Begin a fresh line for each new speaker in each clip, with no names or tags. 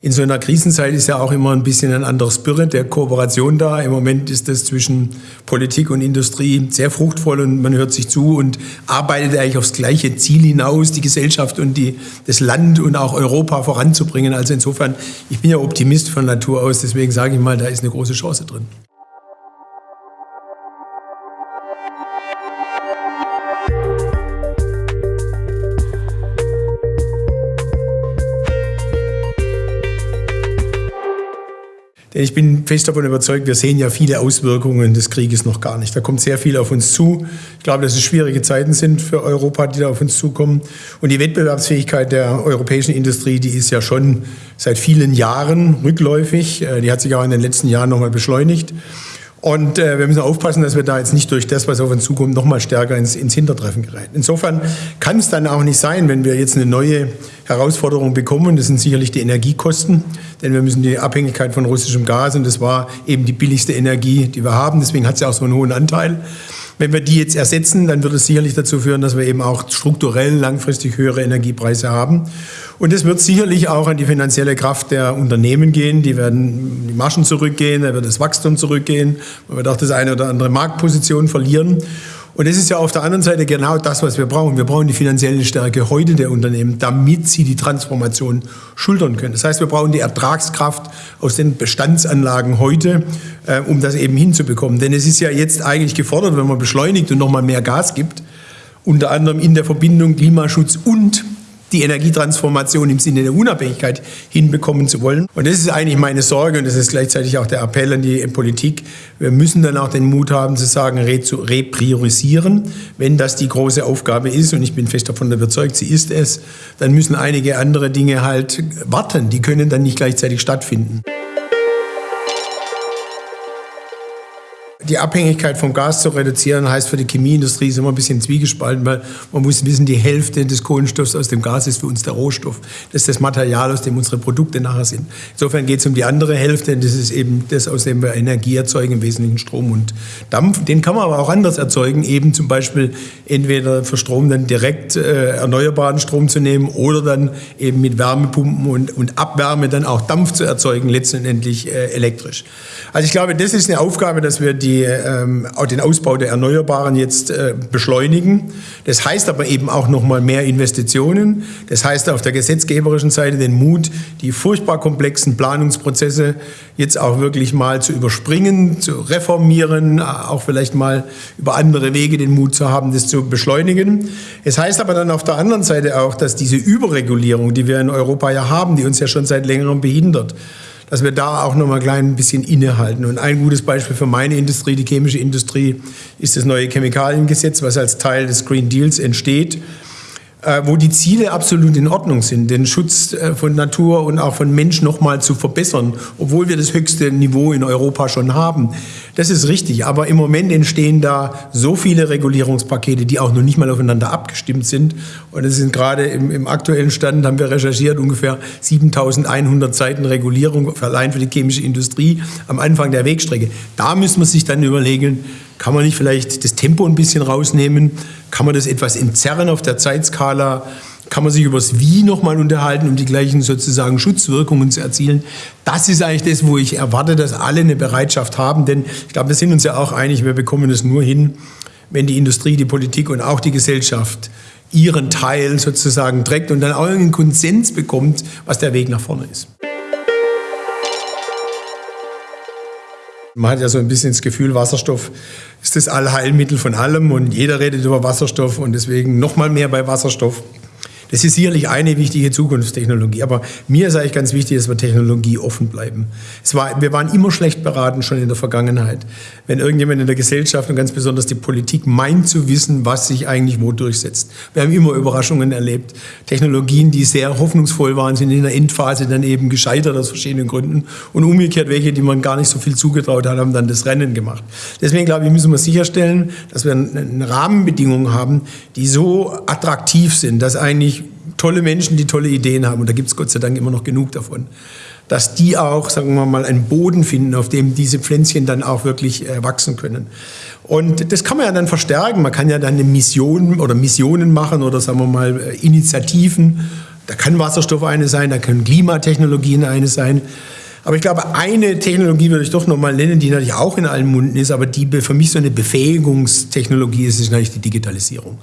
In so einer Krisenzeit ist ja auch immer ein bisschen ein anderer Spirit der Kooperation da. Im Moment ist das zwischen Politik und Industrie sehr fruchtvoll und man hört sich zu und arbeitet eigentlich aufs gleiche Ziel hinaus, die Gesellschaft und die, das Land und auch Europa voranzubringen. Also insofern, ich bin ja Optimist von Natur aus, deswegen sage ich mal, da ist eine große Chance drin. Denn ich bin fest davon überzeugt, wir sehen ja viele Auswirkungen des Krieges noch gar nicht. Da kommt sehr viel auf uns zu. Ich glaube, dass es schwierige Zeiten sind für Europa, die da auf uns zukommen. Und die Wettbewerbsfähigkeit der europäischen Industrie, die ist ja schon seit vielen Jahren rückläufig. Äh, die hat sich auch in den letzten Jahren nochmal beschleunigt. Und äh, wir müssen aufpassen, dass wir da jetzt nicht durch das, was auf uns zukommt, noch mal stärker ins, ins Hintertreffen geraten. Insofern kann es dann auch nicht sein, wenn wir jetzt eine neue Herausforderung bekommen. Das sind sicherlich die Energiekosten, denn wir müssen die Abhängigkeit von russischem Gas, und das war eben die billigste Energie, die wir haben, deswegen hat sie auch so einen hohen Anteil. Wenn wir die jetzt ersetzen, dann wird es sicherlich dazu führen, dass wir eben auch strukturell langfristig höhere Energiepreise haben. Und es wird sicherlich auch an die finanzielle Kraft der Unternehmen gehen. Die werden die Margen zurückgehen, da wird das Wachstum zurückgehen, man wird auch das eine oder andere Marktposition verlieren. Und das ist ja auf der anderen Seite genau das, was wir brauchen. Wir brauchen die finanzielle Stärke heute der Unternehmen, damit sie die Transformation schultern können. Das heißt, wir brauchen die Ertragskraft aus den Bestandsanlagen heute, äh, um das eben hinzubekommen. Denn es ist ja jetzt eigentlich gefordert, wenn man beschleunigt und nochmal mehr Gas gibt, unter anderem in der Verbindung Klimaschutz und die Energietransformation im Sinne der Unabhängigkeit hinbekommen zu wollen. Und das ist eigentlich meine Sorge und das ist gleichzeitig auch der Appell an die Politik. Wir müssen dann auch den Mut haben zu sagen, zu repriorisieren. Wenn das die große Aufgabe ist, und ich bin fest davon überzeugt, sie ist es, dann müssen einige andere Dinge halt warten. Die können dann nicht gleichzeitig stattfinden. Die Abhängigkeit vom Gas zu reduzieren, heißt für die Chemieindustrie ist immer ein bisschen zwiegespalten, weil man muss wissen, die Hälfte des Kohlenstoffs aus dem Gas ist für uns der Rohstoff. Das ist das Material, aus dem unsere Produkte nachher sind. Insofern geht es um die andere Hälfte, das ist eben das, aus dem wir Energie erzeugen, im Wesentlichen Strom und Dampf. Den kann man aber auch anders erzeugen, eben zum Beispiel entweder für Strom dann direkt äh, erneuerbaren Strom zu nehmen oder dann eben mit Wärmepumpen und, und Abwärme dann auch Dampf zu erzeugen, letztendlich äh, elektrisch. Also ich glaube, das ist eine Aufgabe, dass wir die, ähm, den Ausbau der Erneuerbaren jetzt äh, beschleunigen. Das heißt aber eben auch noch mal mehr Investitionen. Das heißt auf der gesetzgeberischen Seite den Mut, die furchtbar komplexen Planungsprozesse jetzt auch wirklich mal zu überspringen, zu reformieren, auch vielleicht mal über andere Wege den Mut zu haben, das zu beschleunigen. Es heißt aber dann auf der anderen Seite auch, dass diese Überregulierung, die wir in Europa ja haben, die uns ja schon seit längerem behindert, dass wir da auch noch mal ein klein bisschen innehalten. Und ein gutes Beispiel für meine Industrie, die chemische Industrie, ist das neue Chemikaliengesetz, was als Teil des Green Deals entsteht. Äh, wo die Ziele absolut in Ordnung sind, den Schutz äh, von Natur und auch von Mensch noch mal zu verbessern, obwohl wir das höchste Niveau in Europa schon haben. Das ist richtig, aber im Moment entstehen da so viele Regulierungspakete, die auch noch nicht mal aufeinander abgestimmt sind. Und es sind gerade im, im aktuellen Stand, haben wir recherchiert, ungefähr 7100 Seiten Regulierung allein für die chemische Industrie am Anfang der Wegstrecke. Da müssen wir sich dann überlegen, kann man nicht vielleicht das Tempo ein bisschen rausnehmen? Kann man das etwas entzerren auf der Zeitskala? Kann man sich über das Wie nochmal unterhalten, um die gleichen sozusagen Schutzwirkungen zu erzielen? Das ist eigentlich das, wo ich erwarte, dass alle eine Bereitschaft haben. Denn ich glaube, wir sind uns ja auch einig, wir bekommen es nur hin, wenn die Industrie, die Politik und auch die Gesellschaft ihren Teil sozusagen trägt und dann auch einen Konsens bekommt, was der Weg nach vorne ist. Man hat ja so ein bisschen das Gefühl, Wasserstoff ist das Allheilmittel von allem und jeder redet über Wasserstoff und deswegen noch mal mehr bei Wasserstoff. Das ist sicherlich eine wichtige Zukunftstechnologie. Aber mir ist eigentlich ganz wichtig, dass wir Technologie offen bleiben. Es war, wir waren immer schlecht beraten, schon in der Vergangenheit. Wenn irgendjemand in der Gesellschaft und ganz besonders die Politik meint zu wissen, was sich eigentlich wo durchsetzt. Wir haben immer Überraschungen erlebt. Technologien, die sehr hoffnungsvoll waren, sind in der Endphase dann eben gescheitert aus verschiedenen Gründen. Und umgekehrt welche, die man gar nicht so viel zugetraut hat, haben dann das Rennen gemacht. Deswegen glaube ich, müssen wir sicherstellen, dass wir eine Rahmenbedingungen haben, die so attraktiv sind, dass eigentlich tolle Menschen, die tolle Ideen haben, und da gibt es Gott sei Dank immer noch genug davon, dass die auch, sagen wir mal, einen Boden finden, auf dem diese Pflänzchen dann auch wirklich äh, wachsen können. Und das kann man ja dann verstärken. Man kann ja dann eine Mission oder Missionen machen oder sagen wir mal äh, Initiativen Da kann Wasserstoff eine sein, da können Klimatechnologien eine sein. Aber ich glaube, eine Technologie würde ich doch noch mal nennen, die natürlich auch in allen Munden ist, aber die für mich so eine Befähigungstechnologie ist, ist natürlich die Digitalisierung.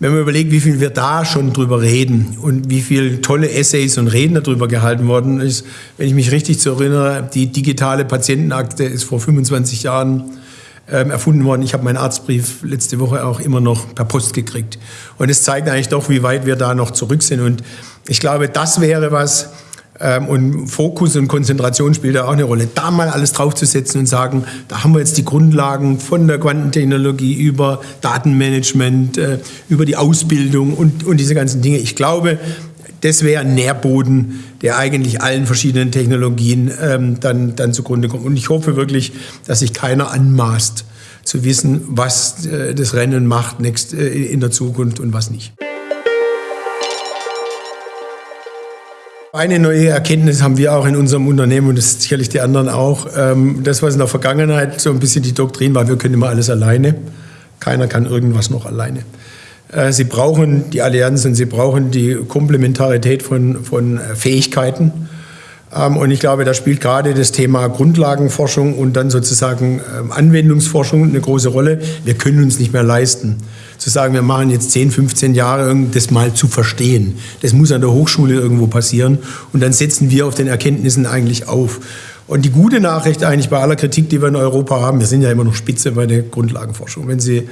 Wenn man überlegt, wie viel wir da schon drüber reden und wie viele tolle Essays und Reden darüber gehalten worden ist, wenn ich mich richtig zu erinnere, die digitale Patientenakte ist vor 25 Jahren ähm, erfunden worden. Ich habe meinen Arztbrief letzte Woche auch immer noch per Post gekriegt. Und es zeigt eigentlich doch, wie weit wir da noch zurück sind. Und ich glaube, das wäre was, und Fokus und Konzentration spielt da auch eine Rolle. Da mal alles draufzusetzen und sagen, da haben wir jetzt die Grundlagen von der Quantentechnologie über Datenmanagement, äh, über die Ausbildung und, und diese ganzen Dinge. Ich glaube, das wäre ein Nährboden, der eigentlich allen verschiedenen Technologien ähm, dann, dann zugrunde kommt. Und ich hoffe wirklich, dass sich keiner anmaßt, zu wissen, was äh, das Rennen macht next, äh, in der Zukunft und was nicht. Eine neue Erkenntnis haben wir auch in unserem Unternehmen und das sicherlich die anderen auch. Ähm, das, was in der Vergangenheit so ein bisschen die Doktrin war, wir können immer alles alleine. Keiner kann irgendwas noch alleine. Äh, sie brauchen die Allianzen, sie brauchen die Komplementarität von, von äh, Fähigkeiten. Ähm, und ich glaube, da spielt gerade das Thema Grundlagenforschung und dann sozusagen ähm, Anwendungsforschung eine große Rolle. Wir können uns nicht mehr leisten, zu sagen, wir machen jetzt 10, 15 Jahre, das mal zu verstehen. Das muss an der Hochschule irgendwo passieren. Und dann setzen wir auf den Erkenntnissen eigentlich auf. Und die gute Nachricht eigentlich bei aller Kritik, die wir in Europa haben, wir sind ja immer noch Spitze bei der Grundlagenforschung. Wenn Sie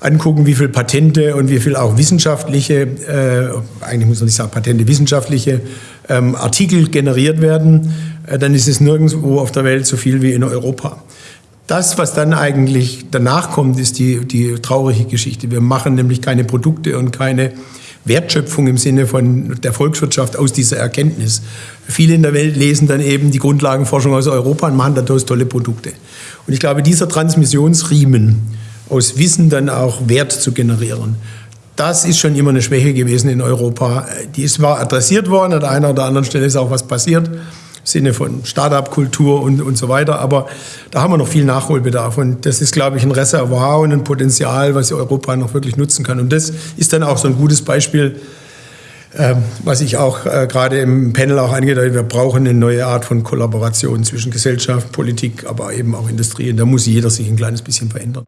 angucken, wie viele Patente und wie viel auch wissenschaftliche, äh, eigentlich muss man nicht sagen Patente, wissenschaftliche ähm, Artikel generiert werden, äh, dann ist es nirgendwo auf der Welt so viel wie in Europa. Das, was dann eigentlich danach kommt, ist die, die traurige Geschichte. Wir machen nämlich keine Produkte und keine Wertschöpfung im Sinne von der Volkswirtschaft aus dieser Erkenntnis. Viele in der Welt lesen dann eben die Grundlagenforschung aus Europa und machen daraus tolle Produkte. Und ich glaube, dieser Transmissionsriemen, aus Wissen dann auch Wert zu generieren. Das ist schon immer eine Schwäche gewesen in Europa. Die ist zwar adressiert worden, an der einen oder anderen Stelle ist auch was passiert, Sinne von Start-up-Kultur und, und so weiter, aber da haben wir noch viel Nachholbedarf und das ist, glaube ich, ein Reservoir und ein Potenzial, was Europa noch wirklich nutzen kann. Und das ist dann auch so ein gutes Beispiel, ähm, was ich auch äh, gerade im Panel auch angedeutet habe, wir brauchen eine neue Art von Kollaboration zwischen Gesellschaft, Politik, aber eben auch Industrie. Und da muss jeder sich ein kleines bisschen verändern.